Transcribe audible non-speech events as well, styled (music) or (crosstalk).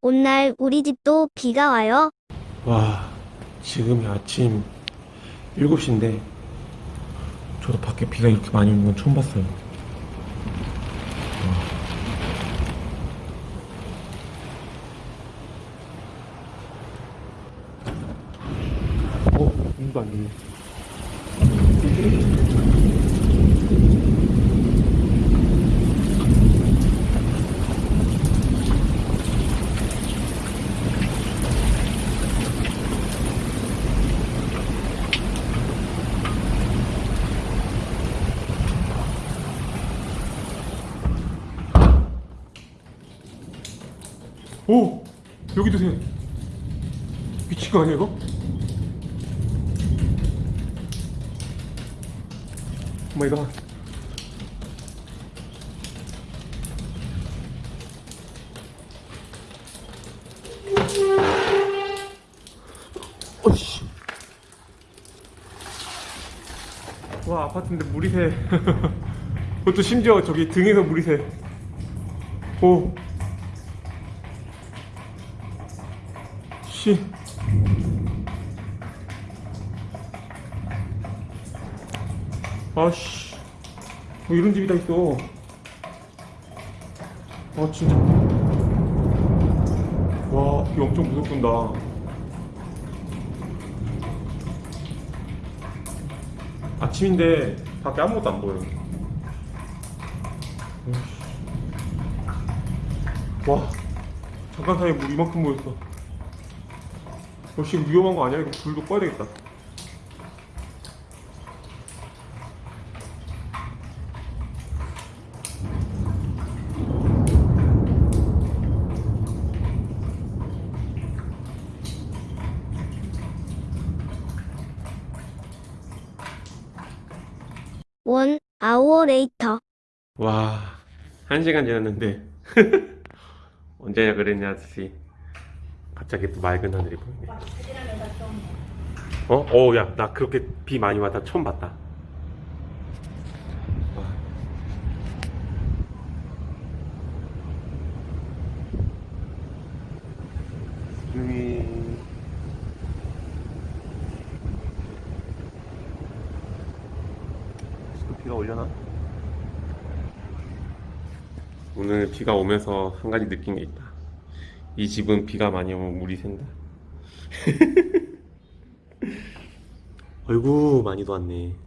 오늘 우리 집도 비가 와요. 와, 지금이 아침 7시인데, 저도 밖에 비가 이렇게 많이 오는 건 처음 봤어요. 와. 어, 눈도 안 좋네. 오! 여기도 새. 미친 거 아니야, 이거? Oh my god. 어이씨. 와, 아파트인데 물이 새. (laughs) 그것도 심지어 저기 등에서 물이 새. 오. 씨. 아씨. 뭐 이런 집이 다 있어. 아, 진짜. 와, 비 엄청 무섭군다. 아침인데 밖에 아무것도 안 보여. 와, 잠깐 사이에 물 이만큼 모였어. 어, 지금 위험한 거 아니야? 이거 불도 꺼야 되겠다. One hour later. 와, 한 시간 지났는데 (laughs) 언제 그랬냐는 듯이. 갑자기 또 맑은 하늘이 보이네. 어? 어, 야, 나 그렇게 비 많이 왔다 처음 봤다. 와. 지금이 지금 비가 올려나? 오늘 비가 오면서 한 가지 느낀 게 있다. 이 집은 비가 많이 오면 물이 샌다. (laughs) 얼굴 많이도 왔네.